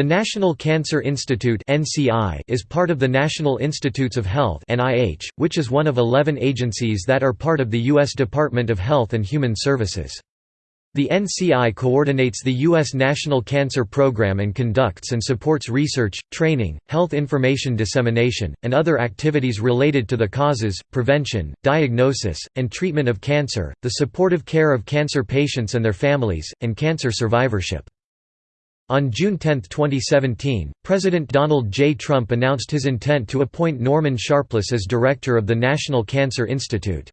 The National Cancer Institute is part of the National Institutes of Health which is one of 11 agencies that are part of the U.S. Department of Health and Human Services. The NCI coordinates the U.S. National Cancer Program and conducts and supports research, training, health information dissemination, and other activities related to the causes, prevention, diagnosis, and treatment of cancer, the supportive care of cancer patients and their families, and cancer survivorship. On June 10, 2017, President Donald J. Trump announced his intent to appoint Norman Sharpless as director of the National Cancer Institute.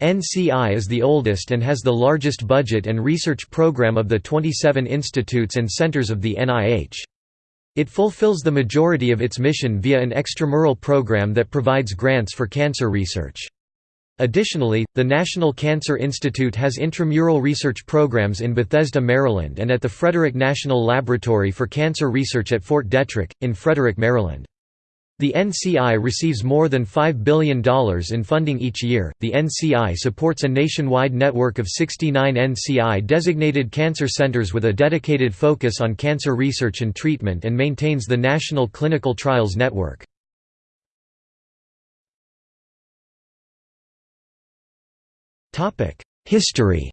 NCI is the oldest and has the largest budget and research program of the 27 institutes and centers of the NIH. It fulfills the majority of its mission via an extramural program that provides grants for cancer research. Additionally, the National Cancer Institute has intramural research programs in Bethesda, Maryland and at the Frederick National Laboratory for Cancer Research at Fort Detrick, in Frederick, Maryland. The NCI receives more than $5 billion in funding each year. The NCI supports a nationwide network of 69 NCI designated cancer centers with a dedicated focus on cancer research and treatment and maintains the National Clinical Trials Network. History.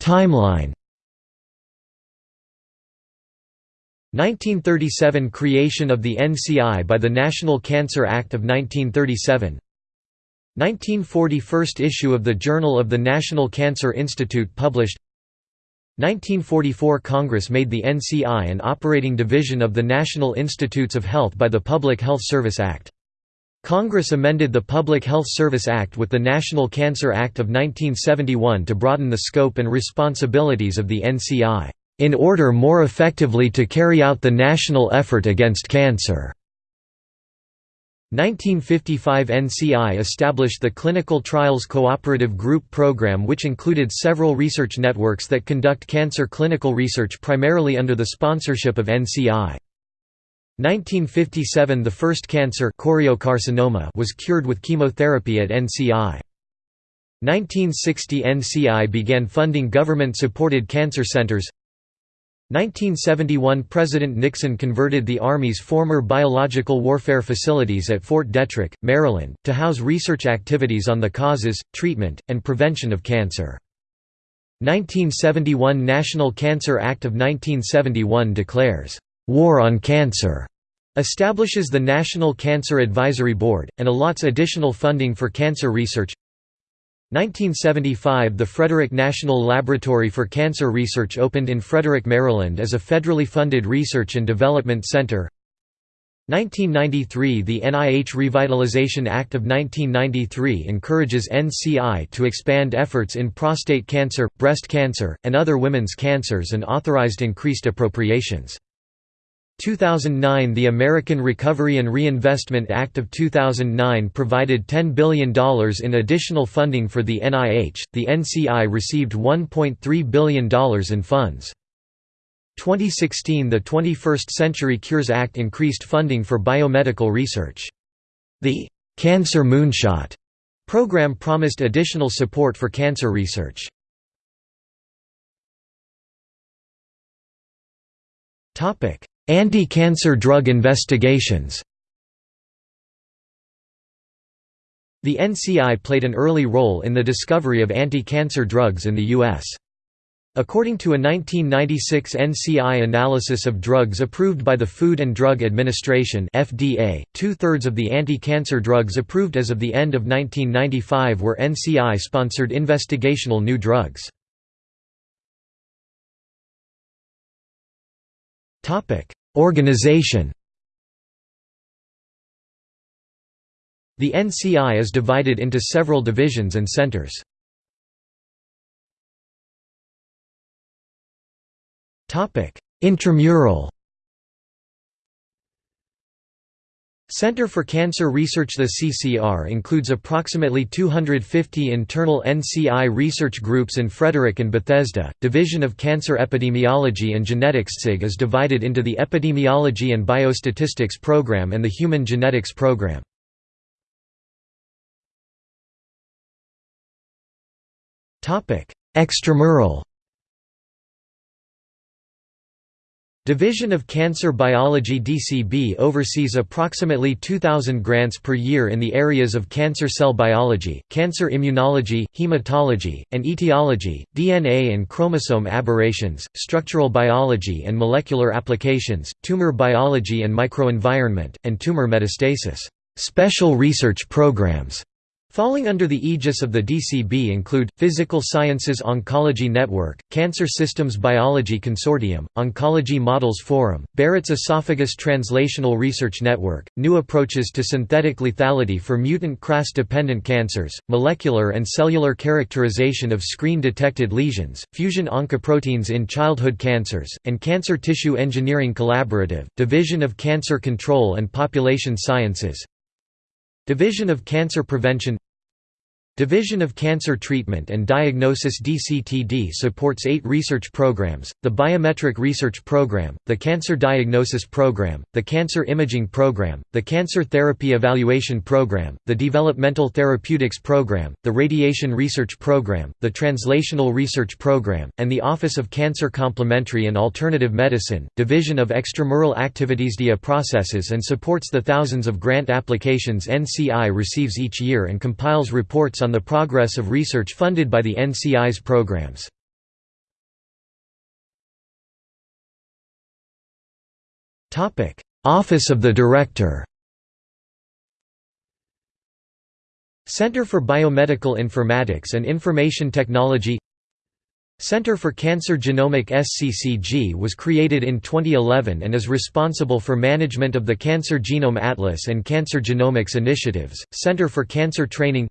Timeline. 1937 – Creation of the NCI by the National Cancer Act of 1937 1940 – First issue of the Journal of the National Cancer Institute published 1944 Congress made the NCI an operating division of the National Institutes of Health by the Public Health Service Act. Congress amended the Public Health Service Act with the National Cancer Act of 1971 to broaden the scope and responsibilities of the NCI, "...in order more effectively to carry out the national effort against cancer." 1955 NCI established the Clinical Trials Cooperative Group program which included several research networks that conduct cancer clinical research primarily under the sponsorship of NCI. 1957 – The first cancer choriocarcinoma was cured with chemotherapy at NCI. 1960 – NCI began funding government-supported cancer centers 1971 – President Nixon converted the Army's former biological warfare facilities at Fort Detrick, Maryland, to house research activities on the causes, treatment, and prevention of cancer. 1971 National Cancer Act of 1971 declares, "'War on Cancer' establishes the National Cancer Advisory Board, and allots additional funding for cancer research 1975 – The Frederick National Laboratory for Cancer Research opened in Frederick, Maryland as a federally funded research and development center 1993 – The NIH Revitalization Act of 1993 encourages NCI to expand efforts in prostate cancer, breast cancer, and other women's cancers and authorized increased appropriations. 2009 The American Recovery and Reinvestment Act of 2009 provided $10 billion in additional funding for the NIH, the NCI received $1.3 billion in funds. 2016 The 21st Century Cures Act increased funding for biomedical research. The «Cancer Moonshot» program promised additional support for cancer research. Topic Anti-cancer drug investigations The NCI played an early role in the discovery of anti-cancer drugs in the U.S. According to a 1996 NCI analysis of drugs approved by the Food and Drug Administration two-thirds of the anti-cancer drugs approved as of the end of 1995 were NCI-sponsored investigational new drugs. Organization The NCI is divided into several divisions and centers. Intramural Center for Cancer Research The CCR includes approximately 250 internal NCI research groups in Frederick and Bethesda. Division of Cancer Epidemiology and Genetics SIG is divided into the Epidemiology and Biostatistics Program and the Human Genetics Program. Extramural Division of Cancer Biology DCB oversees approximately 2,000 grants per year in the areas of cancer cell biology, cancer immunology, hematology, and etiology, DNA and chromosome aberrations, structural biology and molecular applications, tumor biology and microenvironment, and tumor metastasis. Special research programs Falling under the aegis of the DCB include, Physical Sciences Oncology Network, Cancer Systems Biology Consortium, Oncology Models Forum, Barrett's Esophagus Translational Research Network, New Approaches to Synthetic Lethality for Mutant KRAS-Dependent Cancers, Molecular and Cellular Characterization of Screen-Detected Lesions, Fusion Oncoproteins in Childhood Cancers, and Cancer Tissue Engineering Collaborative, Division of Cancer Control and Population Sciences, Division of Cancer Prevention Division of Cancer Treatment and Diagnosis DCTD supports eight research programs, the Biometric Research Program, the Cancer Diagnosis Program, the Cancer Imaging Program, the Cancer Therapy Evaluation Program, the Developmental Therapeutics Program, the Radiation Research Program, the Translational Research Program, and the Office of Cancer Complementary and Alternative Medicine. Division of Extramural Activities DEA processes and supports the thousands of grant applications NCI receives each year and compiles reports on the progress of research funded by the NCI's programs. Office of the Director Center for Biomedical Informatics and Information Technology Center for Cancer Genomics CCG was created in 2011 and is responsible for management of the Cancer Genome Atlas and Cancer Genomics initiatives. Center for Cancer Training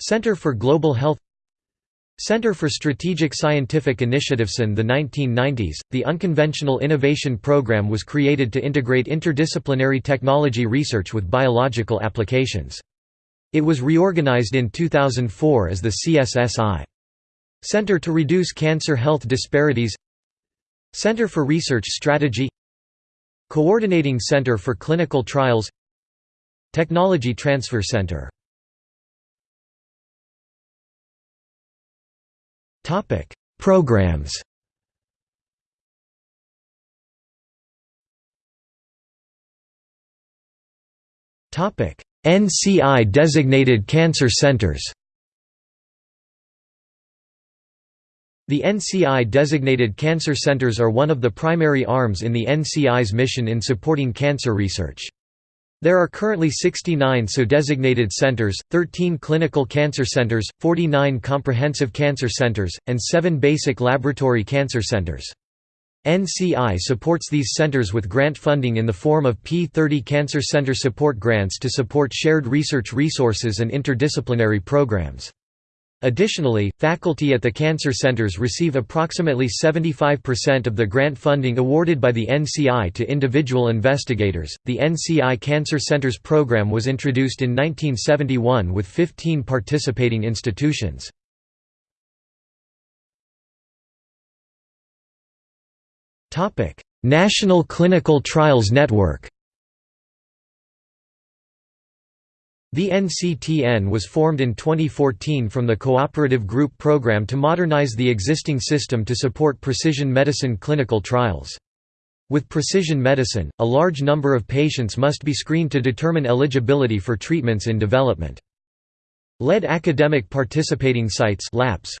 Center for Global Health Center for Strategic Scientific Initiatives In the 1990s, the Unconventional Innovation Program was created to integrate interdisciplinary technology research with biological applications. It was reorganized in 2004 as the CSSI. Center to Reduce Cancer Health Disparities Center for Research Strategy Coordinating Center for Clinical Trials Technology Transfer Center Topic: Programs. Topic: NCI designated cancer centers. The NCI designated cancer centers are one of the primary arms in the NCI's mission in supporting cancer research. There are currently 69 so designated centers, 13 clinical cancer centers, 49 comprehensive cancer centers, and 7 basic laboratory cancer centers. NCI supports these centers with grant funding in the form of P30 Cancer Center Support Grants to support shared research resources and interdisciplinary programs. Additionally, faculty at the cancer centers receive approximately 75% of the grant funding awarded by the NCI to individual investigators. The NCI Cancer Centers program was introduced in 1971 with 15 participating institutions. National Clinical Trials Network. The NCTN was formed in 2014 from the Cooperative Group Program to modernize the existing system to support precision medicine clinical trials. With precision medicine, a large number of patients must be screened to determine eligibility for treatments in development. Lead academic participating sites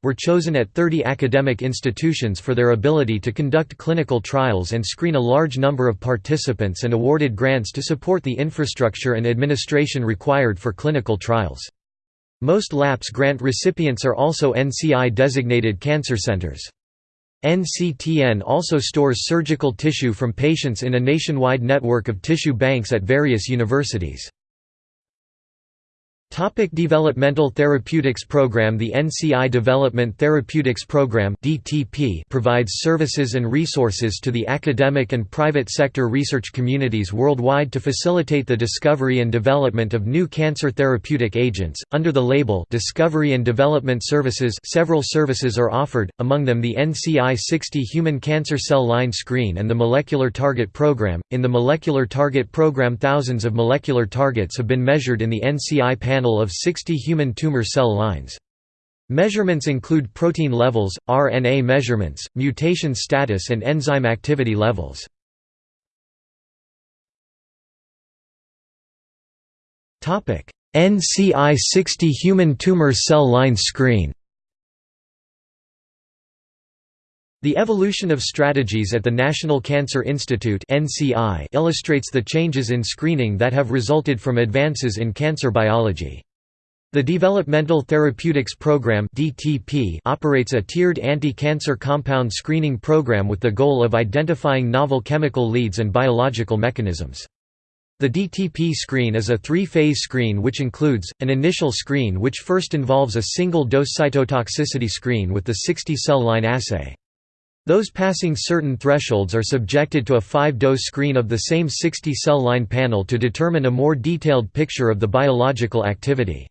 were chosen at 30 academic institutions for their ability to conduct clinical trials and screen a large number of participants and awarded grants to support the infrastructure and administration required for clinical trials. Most LAPS grant recipients are also NCI-designated cancer centers. NCTN also stores surgical tissue from patients in a nationwide network of tissue banks at various universities. Topic Developmental Therapeutics Program The NCI Development Therapeutics Program DTP provides services and resources to the academic and private sector research communities worldwide to facilitate the discovery and development of new cancer therapeutic agents. Under the label Discovery and Development Services several services are offered, among them the NCI 60 Human Cancer Cell Line Screen and the Molecular Target Program. In the Molecular Target Program thousands of molecular targets have been measured in the NCI panel panel of 60 human tumor cell lines. Measurements include protein levels, RNA measurements, mutation status and enzyme activity levels. NCI 60 Human Tumor Cell Line Screen The evolution of strategies at the National Cancer Institute illustrates the changes in screening that have resulted from advances in cancer biology. The Developmental Therapeutics Program operates a tiered anti-cancer compound screening program with the goal of identifying novel chemical leads and biological mechanisms. The DTP screen is a three-phase screen which includes, an initial screen which first involves a single-dose cytotoxicity screen with the 60-cell line assay. Those passing certain thresholds are subjected to a five-dose screen of the same 60-cell line panel to determine a more detailed picture of the biological activity.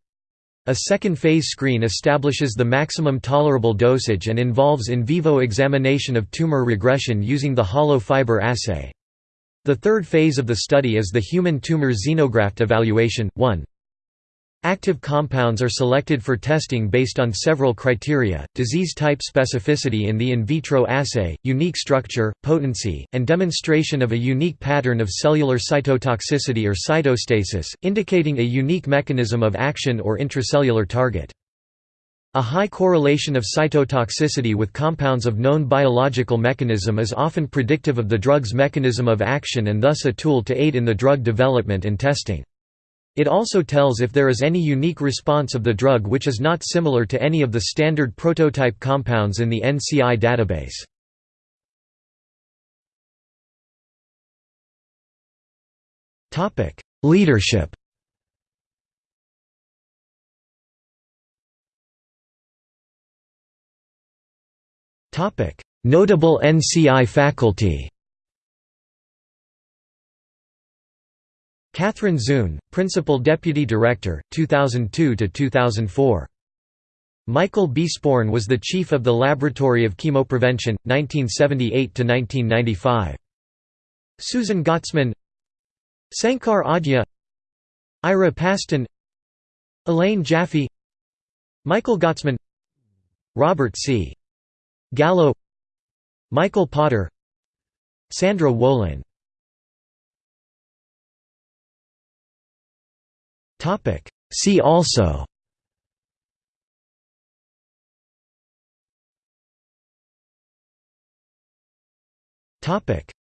A second phase screen establishes the maximum tolerable dosage and involves in vivo examination of tumor regression using the hollow fiber assay. The third phase of the study is the human tumor xenograft evaluation. 1. Active compounds are selected for testing based on several criteria, disease type specificity in the in vitro assay, unique structure, potency, and demonstration of a unique pattern of cellular cytotoxicity or cytostasis, indicating a unique mechanism of action or intracellular target. A high correlation of cytotoxicity with compounds of known biological mechanism is often predictive of the drug's mechanism of action and thus a tool to aid in the drug development and testing. It also tells if there is any unique response of the drug which is not similar to any of the standard prototype compounds in the NCI database. Leadership Notable NCI faculty Kathryn Zoon, Principal Deputy Director, 2002–2004. Michael B. Sporn was the Chief of the Laboratory of Chemoprevention, 1978–1995. Susan Gottesman Sankar Adhya Ira Pastan Elaine Jaffe Michael Gottesman Robert C. Gallo Michael Potter Sandra Wolin See also.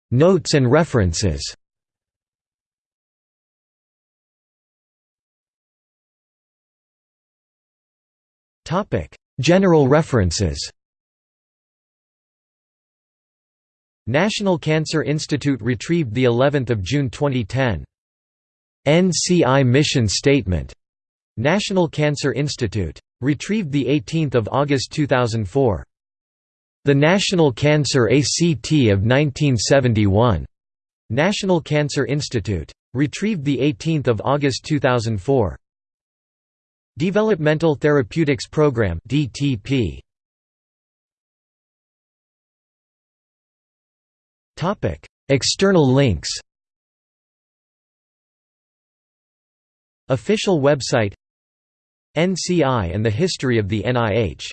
Notes and references. General references. National Cancer Institute retrieved the 11th of June 2010 NCI Mission Statement, National Cancer Institute. Retrieved 18 August 2004. The National Cancer ACT of 1971. National Cancer Institute. Retrieved 18 August 2004. Developmental Therapeutics Program DTP. External links Official website NCI and the history of the NIH